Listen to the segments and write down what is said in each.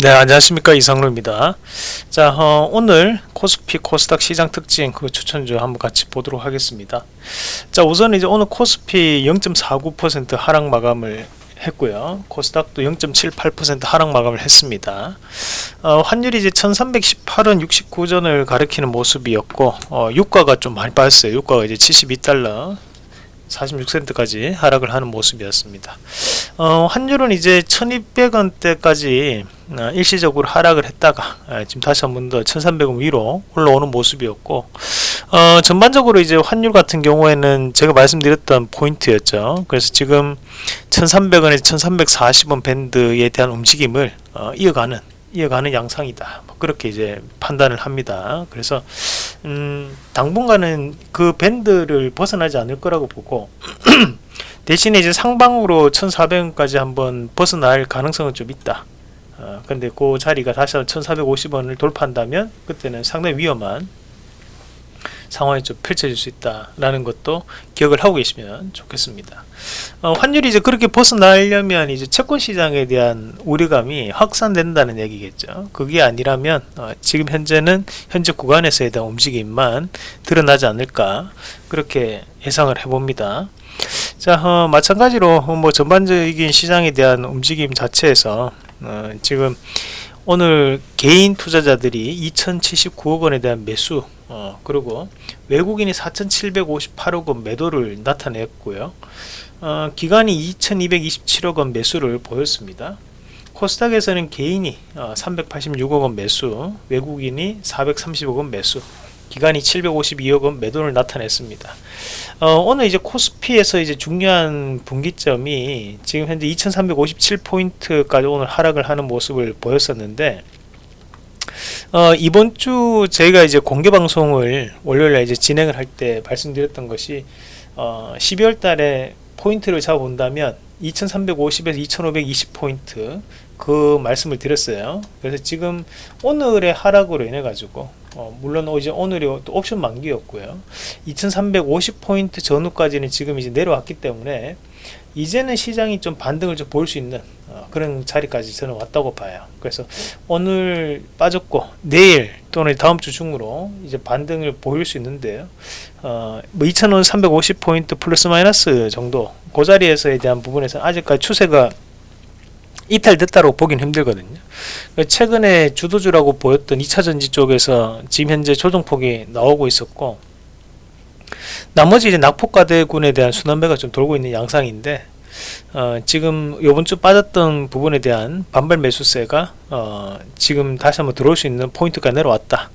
네 안녕하십니까. 이상로입니다. 자 어, 오늘 코스피 코스닥 시장 특징 그 추천주 한번 같이 보도록 하겠습니다. 자 우선 이제 오늘 코스피 0.49% 하락 마감을 했고요. 코스닥도 0.78% 하락 마감을 했습니다. 어, 환율이 이제 1318원 69전을 가리키는 모습이었고 어, 유가가 좀 많이 빠졌어요. 유가가 이제 72달러 46센트까지 하락을 하는 모습이었습니다. 어, 환율은 이제 1200원대까지 어, 일시적으로 하락을 했다가 어, 지금 다시 한 번 더 1300원 위로 올라오는 모습이었고 어, 전반적으로 이제 환율 같은 경우에는 제가 말씀드렸던 포인트였죠. 그래서 지금 1300원에서 1340원 밴드에 대한 움직임을 어, 이어가는 이어가는 양상이다. 뭐 그렇게 이제 판단을 합니다. 그래서 음, 당분간은 그 밴드를 벗어나지 않을 거라고 보고 대신에 이제 상방으로 1,400원까지 한번 벗어날 가능성은 좀 있다. 어, 근데 그 자리가 다시 1,450원을 돌파한다면 그때는 상당히 위험한 상황이 좀 펼쳐질 수 있다라는 것도 기억을 하고 계시면 좋겠습니다. 어, 환율이 이제 그렇게 벗어나려면 이제 채권 시장에 대한 우려감이 확산된다는 얘기겠죠. 그게 아니라면 어, 지금 현재는 현재 구간에서에 대한 움직임만 드러나지 않을까 그렇게 예상을 해봅니다. 자, 어, 마찬가지로 뭐 전반적인 시장에 대한 움직임 자체에서 어, 지금 오늘 개인 투자자들이 2079억 원에 대한 매수 어, 그리고 외국인이 4758억 원 매도를 나타냈고요 어, 기간이 2227억 원 매수를 보였습니다 코스닥에서는 개인이 어, 386억 원 매수 외국인이 430억 원 매수 기간이 752억 원 매도를 나타냈습니다. 어, 오늘 이제 코스피에서 이제 중요한 분기점이 지금 현재 2357포인트까지 오늘 하락을 하는 모습을 보였었는데 어, 이번 주 저희가 이제 공개 방송을 월요일에 이제 진행을 할 때 말씀드렸던 것이 어, 12월 달에 포인트를 잡아 본다면 2350에서 2520 포인트 그 말씀을 드렸어요. 그래서 지금 오늘의 하락으로 인해 가지고 어, 물론 이제 오늘이 또 옵션 만기였고요. 2350 포인트 전후까지는 지금 이제 내려왔기 때문에 이제는 시장이 좀 반등을 좀 볼 수 있는 어, 그런 자리까지 저는 왔다고 봐요. 그래서 오늘 빠졌고 내일 또는 다음 주 중으로 이제 반등을 보일 수 있는데요. 어, 뭐 2,000원 350포인트 플러스 마이너스 정도 그 자리에서에 대한 부분에서 아직까지 추세가 이탈됐다고 보긴 힘들거든요. 최근에 주도주라고 보였던 2차전지 쪽에서 지금 현재 조정폭이 나오고 있었고 나머지 이제 낙폭과대군에 대한 순환매가 좀 돌고 있는 양상인데 어, 지금 요번 주 빠졌던 부분에 대한 반발 매수세가 어, 지금 다시 한번 들어올 수 있는 포인트가 내려왔다.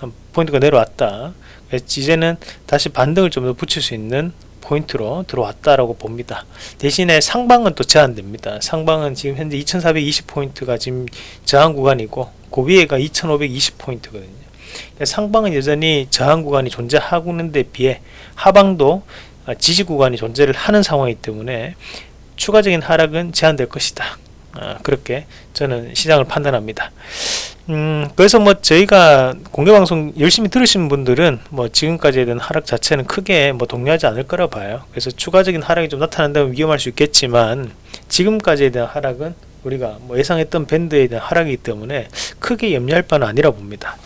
어, 포인트가 내려왔다. 이제는 다시 반등을 좀 더 붙일 수 있는 포인트로 들어왔다라고 봅니다. 대신에 상방은 또 제한됩니다. 상방은 지금 현재 2420포인트가 지금 저항 구간이고 그 위에가 2520포인트거든요. 상방은 여전히 저항 구간이 존재하는 데 비해 하방도 지지 구간이 존재를 하는 상황이기 때문에 추가적인 하락은 제한될 것이다. 어, 그렇게 저는 시장을 판단합니다. 음, 그래서 뭐 저희가 공개방송 열심히 들으신 분들은 뭐 지금까지에 대한 하락 자체는 크게 뭐 동의하지 않을 거라 봐요. 그래서 추가적인 하락이 좀 나타난다면 위험할 수 있겠지만 지금까지에 대한 하락은 우리가 뭐 예상했던 밴드에 대한 하락이기 때문에 크게 염려할 바는 아니라 봅니다.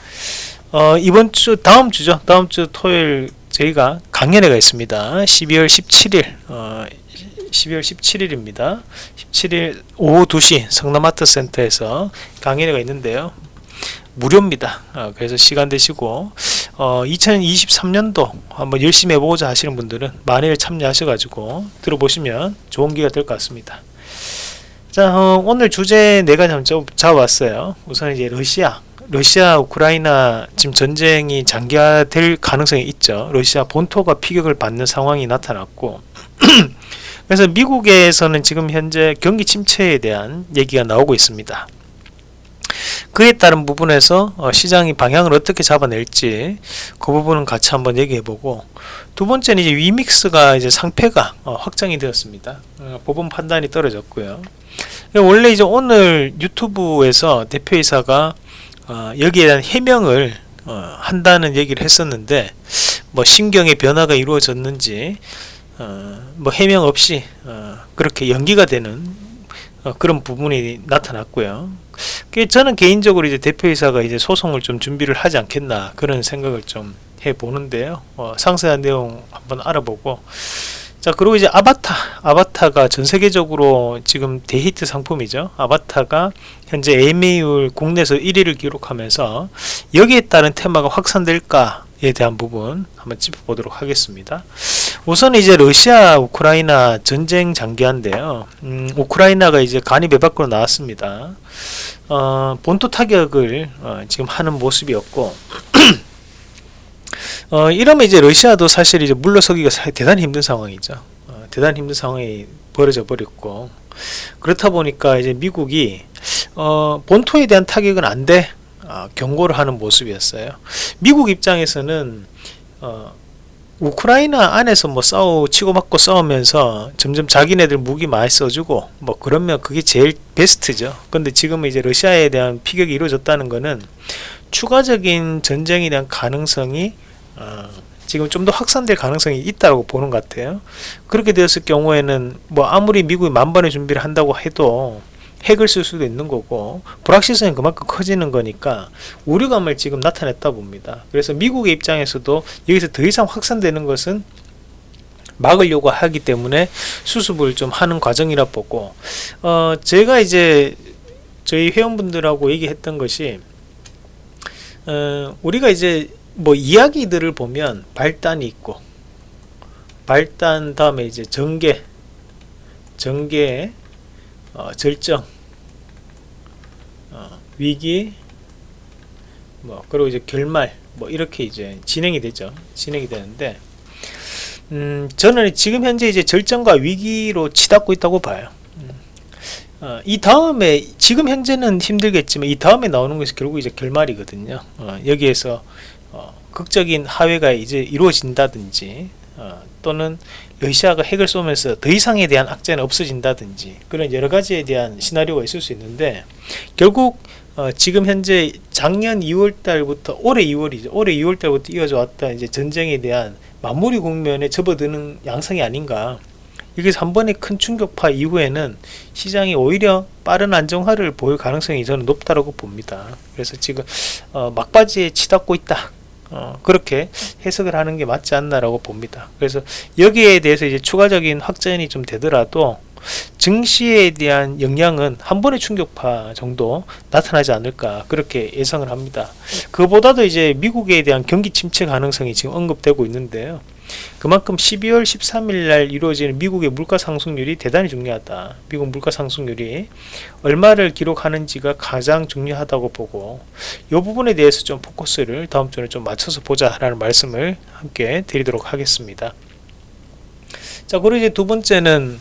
어, 이번 주 다음 주죠. 다음 주 토요일 저희가 강연회가 있습니다. 12월 17일 어, 12월 17일입니다. 17일 오후 2시 성남아트 센터에서 강연회가 있는데요. 무료입니다. 어, 그래서 시간 되시고 어, 2023년도 한번 열심히 해보고자 하시는 분들은 만일 참여하셔 가지고 들어보시면 좋은 기회가 될 것 같습니다. 자 어, 오늘 주제 네 가지 한번 잡아봤어요. 우선 이제 러시아 러시아 우크라이나 지금 전쟁이 장기화될 가능성이 있죠. 러시아 본토가 피격을 받는 상황이 나타났고 그래서 미국에서는 지금 현재 경기 침체에 대한 얘기가 나오고 있습니다. 그에 따른 부분에서 어, 시장이 방향을 어떻게 잡아낼지 그 부분은 같이 한번 얘기해보고 두 번째는 이제 위믹스가 이제 상패가 어, 확정이 되었습니다. 어, 법원 판단이 떨어졌고요. 원래 이제 오늘 유튜브에서 대표이사가 여기에 대한 해명을 한다는 얘기를 했었는데 뭐 신경의 변화가 이루어졌는지 뭐 해명 없이 그렇게 연기가 되는 그런 부분이 나타났고요. 그 저는 개인적으로 이제 대표이사가 이제 소송을 좀 준비를 하지 않겠나 그런 생각을 좀 해보는데요. 어, 상세한 내용 한번 알아보고 자 그리고 이제 아바타 아바타가 전 세계적으로 지금 대히트 상품이죠. 아바타가 현재 AMA율 국내에서 1위를 기록하면서 여기에 따른 테마가 확산될까에 대한 부분 한번 짚어보도록 하겠습니다. 우선 이제 러시아 우크라이나 전쟁 장기화인데요. 음, 우크라이나가 이제 간이 배 밖으로 나왔습니다. 어, 본토 타격을 어, 지금 하는 모습이었고 어, 이러면 이제 러시아도 사실 이제 물러서기가 대단히 힘든 상황이죠. 어, 대단히 힘든 상황이 벌어져 버렸고 그렇다 보니까 이제 미국이 어, 본토에 대한 타격은 안 돼. 어, 경고를 하는 모습이었어요. 미국 입장에서는 어, 우크라이나 안에서 뭐 싸우 치고받고 싸우면서 점점 자기네들 무기 많이 써주고 뭐 그러면 그게 제일 베스트죠. 근데 지금 이제 러시아에 대한 피격이 이루어졌다는 거는 추가적인 전쟁에 대한 가능성이 어, 지금 좀 더 확산될 가능성이 있다고 보는 것 같아요. 그렇게 되었을 경우에는 뭐 아무리 미국이 만반의 준비를 한다고 해도 핵을 쓸 수도 있는 거고 불확실성이 그만큼 커지는 거니까 우려감을 지금 나타냈다 봅니다. 그래서 미국의 입장에서도 여기서 더 이상 확산되는 것은 막으려고 하기 때문에 수습을 좀 하는 과정이라 보고 어 제가 이제 저희 회원분들하고 얘기했던 것이 어 우리가 이제 뭐 이야기들을 보면 발단이 있고 발단 다음에 이제 전개 전개 어, 절정 어, 위기 뭐 그리고 이제 결말 뭐 이렇게 이제 진행이 되죠. 진행이 되는데 음, 저는 지금 현재 이제 절정과 위기로 치닫고 있다고 봐요. 음, 어, 이 다음에 지금 현재는 힘들겠지만 이 다음에 나오는 것이 결국 이제 결말이거든요. 어, 여기에서 어, 극적인 하회가 이제 이루어진다든지 어, 또는 러시아가 핵을 쏘면서 더 이상에 대한 악재는 없어진다든지 그런 여러 가지에 대한 시나리오가 있을 수 있는데 결국 어, 지금 현재 작년 2월 달부터 올해 2월이죠. 올해 2월 달부터 이어져 왔던 이제 전쟁에 대한 마무리 국면에 접어드는 양상이 아닌가. 여기서 한 번의 큰 충격파 이후에는 시장이 오히려 빠른 안정화를 보일 가능성이 저는 높다고 봅니다. 그래서 지금 어, 막바지에 치닫고 있다. 어, 그렇게 해석을 하는 게 맞지 않나라고 봅니다. 그래서 여기에 대해서 이제 추가적인 확전이 좀 되더라도 증시에 대한 영향은 한 번의 충격파 정도 나타나지 않을까 그렇게 예상을 합니다. 그보다도 이제 미국에 대한 경기 침체 가능성이 지금 언급되고 있는데요. 그만큼 12월 13일 날 이루어지는 미국의 물가 상승률이 대단히 중요하다. 미국 물가 상승률이 얼마를 기록하는지가 가장 중요하다고 보고 이 부분에 대해서 좀 포커스를 다음 주에 좀 맞춰서 보자라는 말씀을 함께 드리도록 하겠습니다. 자, 그리고 이제 두 번째는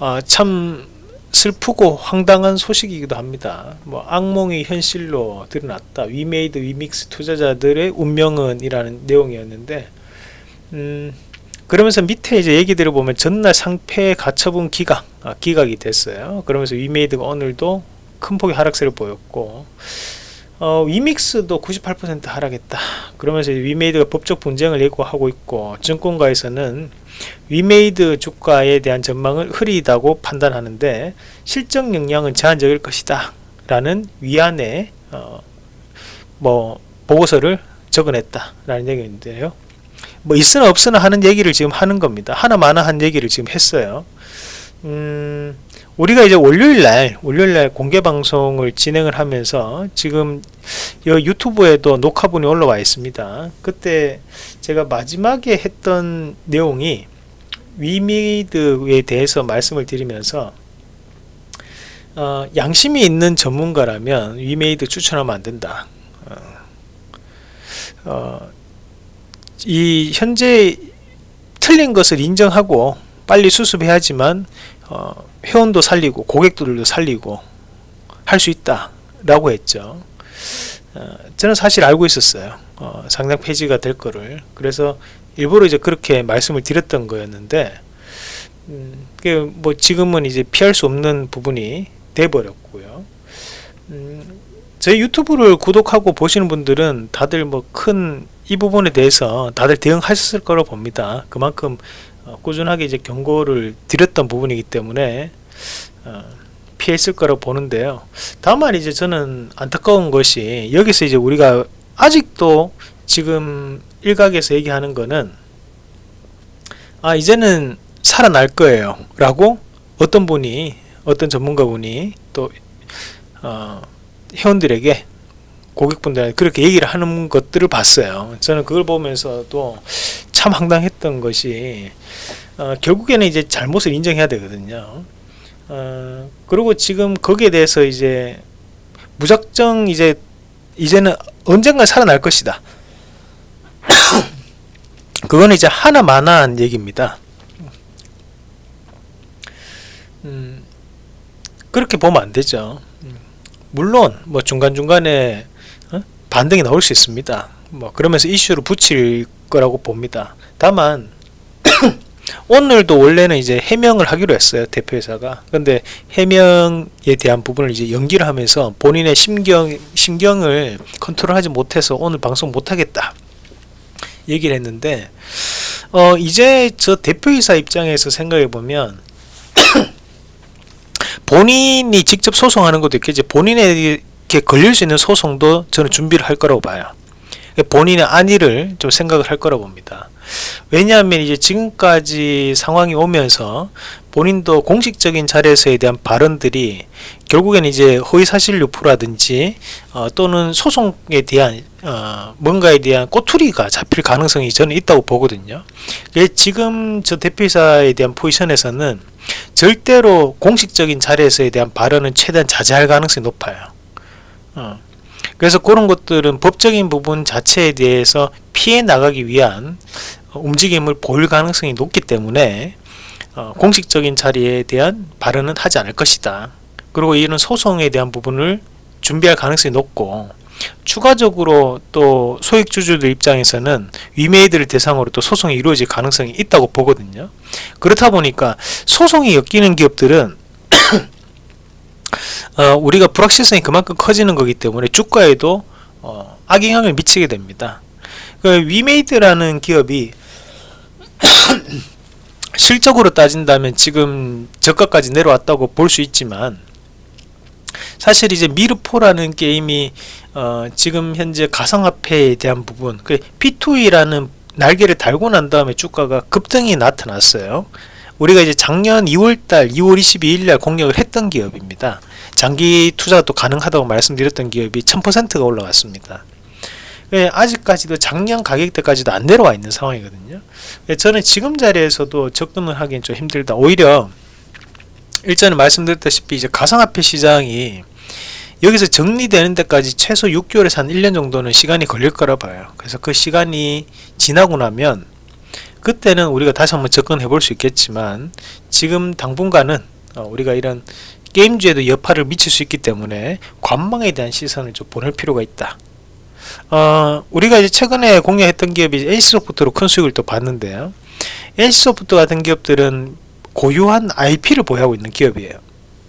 어, 참 슬프고 황당한 소식이기도 합니다. 뭐 악몽이 현실로 드러났다. 위메이드 위믹스 투자자들의 운명은 이라는 내용이었는데 음, 그러면서 밑에 이제 얘기들을 보면 전날 상패 가처분 기각 아, 기각이 됐어요. 그러면서 위메이드가 오늘도 큰 폭의 하락세를 보였고 어, 위믹스도 98% 하락했다. 그러면서 위메이드가 법적 분쟁을 예고하고 있고 증권가에서는 위메이드 주가에 대한 전망을 흐리다고 판단하는데 실적 영향은 제한적일 것이다. 라는 위안의 어, 뭐 보고서를 적어냈다. 라는 얘기인데요. 뭐 있으나 없으나 하는 얘기를 지금 하는 겁니다. 하나마나 한 얘기를 지금 했어요. 음, 우리가 이제 월요일 날, 월요일 날 공개 방송을 진행을 하면서 지금 유튜브에도 녹화분이 올라와 있습니다. 그때 제가 마지막에 했던 내용이 위미드에 대해서 말씀을 드리면서 어, 양심이 있는 전문가라면 위메이드 추천하면 안 된다. 어, 어, 이 현재 틀린 것을 인정하고 빨리 수습해야지만 어, 회원도 살리고 고객들도 살리고 할 수 있다 라고 했죠. 어, 저는 사실 알고 있었어요. 어, 상장 폐지가 될 거를. 그래서 일부러 이제 그렇게 말씀을 드렸던 거였는데 음, 뭐 지금은 이제 피할 수 없는 부분이 돼 버렸고요. 음, 제 유튜브를 구독하고 보시는 분들은 다들 뭐 큰 이 부분에 대해서 다들 대응하셨을 거로 봅니다 그만큼 어, 꾸준하게 이제 경고를 드렸던 부분이기 때문에 어, 피했을 거라고 보는데요. 다만 이제 저는 안타까운 것이 여기서 이제 우리가 아직도 지금 일각에서 얘기하는 거는 아 이제는 살아날 거예요 라고 어떤 분이 어떤 전문가분이 또 어, 회원들에게 고객분들한테 그렇게 얘기를 하는 것들을 봤어요. 저는 그걸 보면서도 참 황당했던 것이 어, 결국에는 이제 잘못을 인정해야 되거든요. 어, 그리고 지금 거기에 대해서 이제 무작정 이제 이제는 언젠가 살아날 것이다. 그거는 이제 하나만한 얘기입니다. 음, 그렇게 보면 안 되죠 물론 뭐 중간중간에 어? 반등이 나올 수 있습니다. 뭐 그러면서 이슈를 붙일 거라고 봅니다. 다만 오늘도 원래는 이제 해명을 하기로 했어요 대표회사가. 근데 해명에 대한 부분을 이제 연기를 하면서 본인의 심경 심경을 컨트롤하지 못해서 오늘 방송 못하겠다 얘기를 했는데 어 이제 저 대표이사 입장에서 생각해 보면 본인이 직접 소송하는 것도 있겠지. 본인에게 걸릴 수 있는 소송도 저는 준비를 할 거라고 봐요 본인의 안위를 좀 생각을 할 거라고 봅니다 왜냐하면 이제 지금까지 상황이 오면서 본인도 공식적인 자리에서에 대한 발언들이 결국에는 이제 허위사실 유포라든지 어, 또는 소송에 대한 어, 뭔가에 대한 꼬투리가 잡힐 가능성이 저는 있다고 보거든요. 지금 저 대표이사에 대한 포지션에서는 절대로 공식적인 자리에서에 대한 발언은 최대한 자제할 가능성이 높아요. 어. 그래서 그런 것들은 법적인 부분 자체에 대해서 피해 나가기 위한 움직임을 보일 가능성이 높기 때문에 어, 공식적인 자리에 대한 발언은 하지 않을 것이다. 그리고 이런 소송에 대한 부분을 준비할 가능성이 높고 추가적으로 또 소액주주들 입장에서는 위메이드를 대상으로 또 소송이 이루어질 가능성이 있다고 보거든요. 그렇다 보니까 소송이 엮이는 기업들은 어, 우리가 불확실성이 그만큼 커지는 거기 때문에 주가에도 어, 악영향을 미치게 됩니다. 그 위메이드라는 기업이 실적으로 따진다면 지금 저가까지 내려왔다고 볼 수 있지만 사실 이제 미르포라는 게임이 어 지금 현재 가상화폐에 대한 부분 그 P2E라는 날개를 달고 난 다음에 주가가 급등이 나타났어요 우리가 이제 작년 2월달 2월 22일날 공략을 했던 기업입니다 장기 투자가 또 가능하다고 말씀드렸던 기업이 1000%가 올라왔습니다 예, 아직까지도 작년 가격대까지도 안 내려와 있는 상황이거든요. 예, 저는 지금 자리에서도 접근을 하기엔 좀 힘들다. 오히려 일전에 말씀드렸다시피 이제 가상화폐 시장이 여기서 정리되는 데까지 최소 6개월에서 한 1년 정도는 시간이 걸릴 거라 봐요. 그래서 그 시간이 지나고 나면 그때는 우리가 다시 한번 접근해 볼 수 있겠지만 지금 당분간은 어, 우리가 이런 게임주에도 여파를 미칠 수 있기 때문에 관망에 대한 시선을 좀 보낼 필요가 있다. 어, 우리가 이제 최근에 공략했던 기업이 NC소프트로 큰 수익을 또 봤는데요. NC소프트 같은 기업들은 고유한 IP를 보유하고 있는 기업이에요.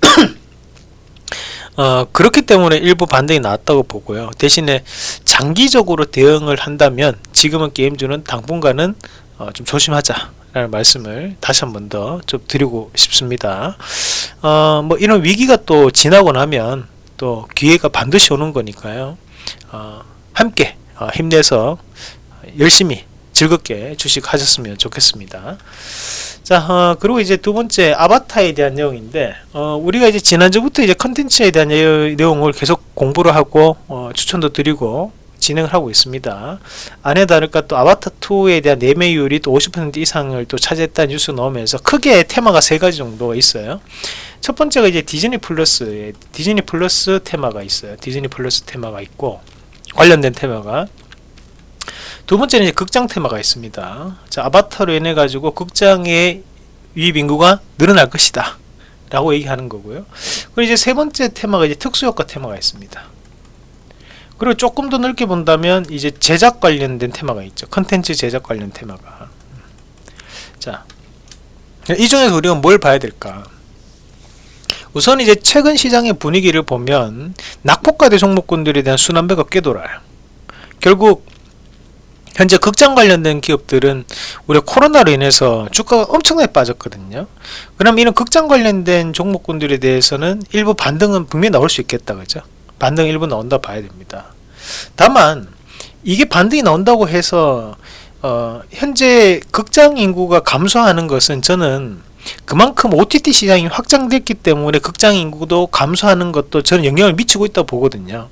어, 그렇기 때문에 일부 반등이 나왔다고 보고요. 대신에 장기적으로 대응을 한다면 지금은 게임주는 당분간은 어, 좀 조심하자 라는 말씀을 다시 한 번 더 좀 드리고 싶습니다. 어, 뭐 이런 위기가 또 지나고 나면 또 기회가 반드시 오는 거니까요. 어, 함께 어, 힘내서 열심히 즐겁게 주식 하셨으면 좋겠습니다. 자, 어, 그리고 이제 두 번째 아바타에 대한 내용인데, 어, 우리가 이제 지난주부터 이제 컨텐츠에 대한 내용을 계속 공부를 하고, 어, 추천도 드리고, 진행을 하고 있습니다. 아니나 다를까 또 아바타2에 대한 예매율이 또 50% 이상을 또 차지했다는 뉴스 나오면서 크게 테마가 세 가지 정도가 있어요. 첫 번째가 이제 디즈니 플러스, 디즈니 플러스 테마가 있어요. 디즈니 플러스 테마가 있고, 관련된 테마가 두 번째는 이제 극장 테마가 있습니다. 자, 아바타로 인해 가지고 극장의 유입 인구가 늘어날 것이다. 라고 얘기하는 거고요. 그리고 이제 세 번째 테마가 이제 특수효과 테마가 있습니다. 그리고 조금 더 넓게 본다면 이제 제작 관련된 테마가 있죠. 컨텐츠 제작 관련 테마가. 자, 이 중에서 우리가 뭘 봐야 될까? 우선 이제 최근 시장의 분위기를 보면 낙폭과대 종목군들에 대한 순환배가 꽤 돌아요. 결국 현재 극장 관련된 기업들은 우리 코로나로 인해서 주가가 엄청나게 빠졌거든요. 그럼 이런 극장 관련된 종목군들에 대해서는 일부 반등은 분명히 나올 수 있겠다. 그죠? 반등 일부 나온다 봐야 됩니다. 다만 이게 반등이 나온다고 해서 어, 현재 극장 인구가 감소하는 것은 저는 그만큼 OTT 시장이 확장됐기 때문에 극장 인구도 감소하는 것도 저는 영향을 미치고 있다고 보거든요.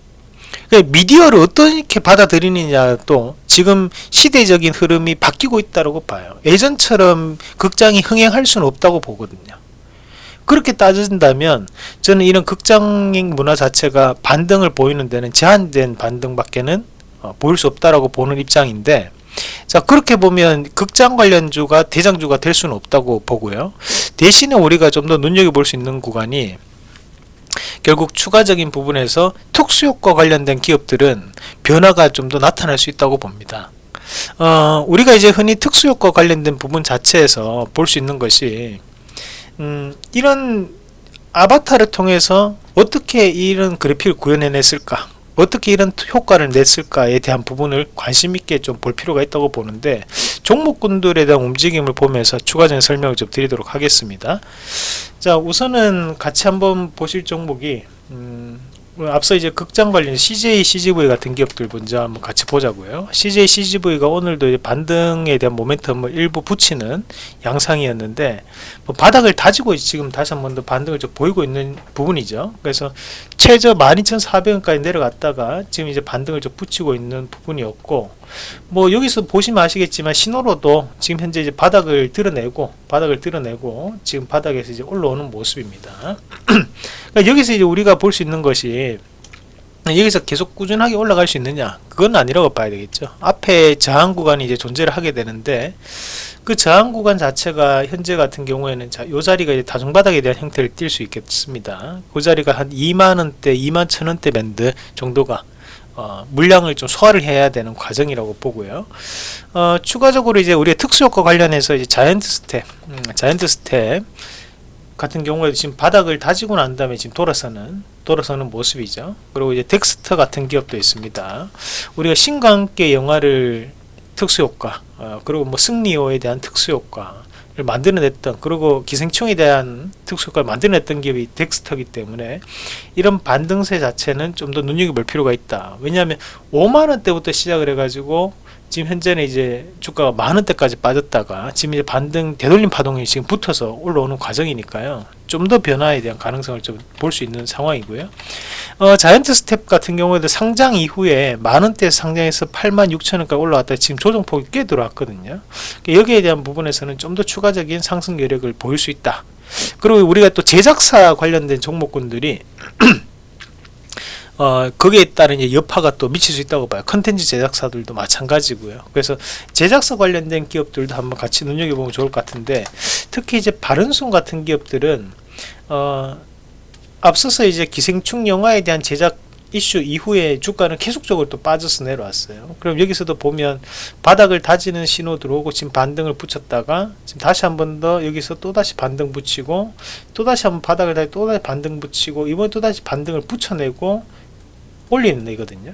그러니까 미디어를 어떻게 받아들이느냐 또 지금 시대적인 흐름이 바뀌고 있다고 봐요. 예전처럼 극장이 흥행할 수는 없다고 보거든요. 그렇게 따진다면 저는 이런 극장행 문화 자체가 반등을 보이는 데는 제한된 반등밖에는 어, 보일 수 없다라고 보는 입장인데 자 그렇게 보면 극장 관련주가 대장주가 될 수는 없다고 보고요. 대신에 우리가 좀 더 눈여겨볼 수 있는 구간이 결국 추가적인 부분에서 특수효과 관련된 기업들은 변화가 좀 더 나타날 수 있다고 봅니다. 어, 우리가 이제 흔히 특수효과 관련된 부분 자체에서 볼 수 있는 것이 음, 이런 아바타를 통해서 어떻게 이런 그래픽을 구현해냈을까? 어떻게 이런 효과를 냈을까에 대한 부분을 관심 있게 좀 볼 필요가 있다고 보는데 종목군들에 대한 움직임을 보면서 추가적인 설명을 좀 드리도록 하겠습니다. 자 우선은 같이 한번 보실 종목이 음, 앞서 이제 극장 관련 CJ, CGV 같은 기업들 먼저 한번 같이 보자고요. CJ, CGV가 오늘도 반등에 대한 모멘텀을 일부 붙이는 양상이었는데 뭐 바닥을 다지고 지금 다시 한번 더 반등을 좀 보이고 있는 부분이죠. 그래서 최저 12,400원까지 내려갔다가 지금 이제 반등을 좀 붙이고 있는 부분이었고 뭐 여기서 보시면 아시겠지만 신호로도 지금 현재 이제 바닥을 드러내고 바닥을 드러내고 지금 바닥에서 이제 올라오는 모습입니다. 그러니까 여기서 이제 우리가 볼 수 있는 것이 여기서 계속 꾸준하게 올라갈 수 있느냐 그건 아니라고 봐야 되겠죠 앞에 저항 구간이 이제 존재를 하게 되는데 그 저항 구간 자체가 현재 같은 경우에는 자, 요 자리가 이제 다중바닥에 대한 형태를 띌 수 있겠습니다 그 자리가 한 2만원대 2만 천원대 밴드 정도가 어, 물량을 좀 소화를 해야 되는 과정이라고 보고요. 어, 추가적으로 이제 우리의 특수효과 관련해서 이제 자이언트 스텝, 음, 자이언트 스텝 같은 경우에도 지금 바닥을 다지고 난 다음에 지금 돌아서는 돌아서는 모습이죠. 그리고 이제 덱스터 같은 기업도 있습니다. 우리가 신과 함께 영화를 특수효과, 어, 그리고 뭐 승리호에 대한 특수효과, 만들어냈던 그리고 기생충에 대한 특수효과를 만들어냈던 기업이 덱스터기 때문에 이런 반등세 자체는 좀 더 눈여겨볼 필요가 있다. 왜냐하면 5만원대부터 시작을 해가지고 지금 현재는 이제 주가가 만 원대까지 빠졌다가 지금 이제 반등 되돌림 파동이 지금 붙어서 올라오는 과정이니까요. 좀 더 변화에 대한 가능성을 좀 볼 수 있는 상황이고요. 어, 자이언트 스텝 같은 경우에도 상장 이후에 만 원대 상장해서 8만 6천 원까지 올라왔다. 지금 조정폭이 꽤 들어왔거든요. 여기에 대한 부분에서는 좀 더 추가적인 상승 여력을 보일 수 있다. 그리고 우리가 또 제작사 관련된 종목군들이 어, 거기에 따른 이제 여파가 또 미칠 수 있다고 봐요. 컨텐츠 제작사들도 마찬가지고요. 그래서 제작사 관련된 기업들도 한번 같이 눈여겨보면 좋을 것 같은데 특히 이제 바른손 같은 기업들은 어, 앞서서 이제 기생충 영화에 대한 제작 이슈 이후에 주가는 계속적으로 또 빠져서 내려왔어요. 그럼 여기서도 보면 바닥을 다지는 신호 들어오고 지금 반등을 붙였다가 지금 다시 한 번 더 여기서 또 다시 반등 붙이고 또 다시 한번 바닥을 다시 또 다시 반등 붙이고 이번에 또 다시 반등을 붙여내고 올리는 애거든요.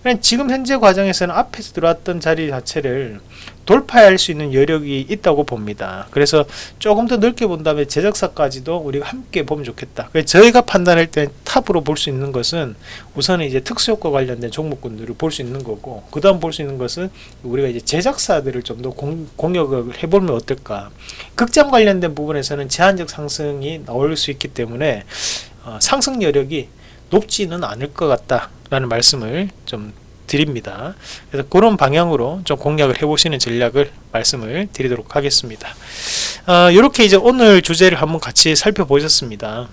그러니까 지금 현재 과정에서는 앞에서 들어왔던 자리 자체를 돌파할 수 있는 여력이 있다고 봅니다. 그래서 조금 더 넓게 본다면 제작사까지도 우리가 함께 보면 좋겠다. 저희가 판단할 때 탑으로 볼 수 있는 것은 우선은 이제 특수효과 관련된 종목군들을 볼 수 있는 거고 그 다음 볼 수 있는 것은 우리가 이제 제작사들을 좀 더 공격을 해보면 어떨까. 극장 관련된 부분에서는 제한적 상승이 나올 수 있기 때문에 어, 상승 여력이 높지는 않을 것 같다라는 말씀을 좀 드립니다. 그래서 그런 방향으로 좀 공략을 해보시는 전략을 말씀을 드리도록 하겠습니다. 어, 이렇게 이제 오늘 주제를 한번 같이 살펴보셨습니다.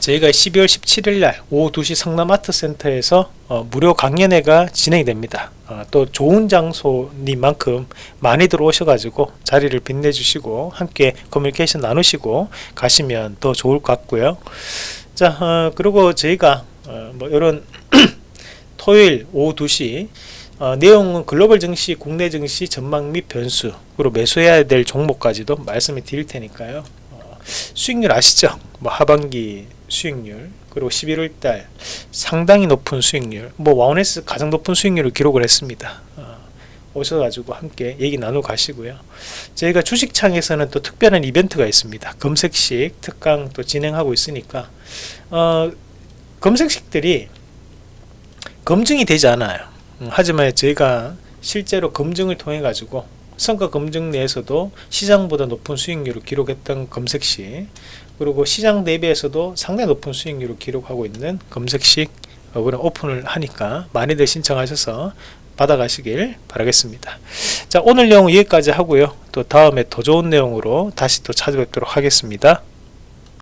저희가 12월 17일 날 오후 2시 성남아트센터에서 어, 무료 강연회가 진행이 됩니다. 어, 또 좋은 장소인 만큼 많이들 오셔가지고 자리를 빛내주시고 함께 커뮤니케이션 나누시고 가시면 더 좋을 것 같고요. 자 어, 그리고 저희가 어, 뭐 이런 토요일 오후 2시 어, 내용은 글로벌 증시, 국내 증시 전망 및 변수 그리고 매수해야 될 종목까지도 말씀을 드릴 테니까요 어, 수익률 아시죠? 뭐 하반기 수익률 그리고 11월달 상당히 높은 수익률 뭐 와운에스 가장 높은 수익률을 기록을 했습니다 어, 오셔가지고 함께 얘기 나누 가시고요. 저희가 주식창에서는 또 특별한 이벤트가 있습니다. 검색식 특강 또 진행하고 있으니까 어, 검색식들이 검증이 되지 않아요. 음, 하지만 저희가 실제로 검증을 통해 가지고 성과 검증 내에서도 시장보다 높은 수익률을 기록했던 검색식 그리고 시장 대비해서도 상당히 높은 수익률을 기록하고 있는 검색식 어, 오픈을 하니까 많이들 신청하셔서 받아가시길 바라겠습니다. 자 오늘 내용 여기까지 하고요. 또 다음에 더 좋은 내용으로 다시 또 찾아뵙도록 하겠습니다.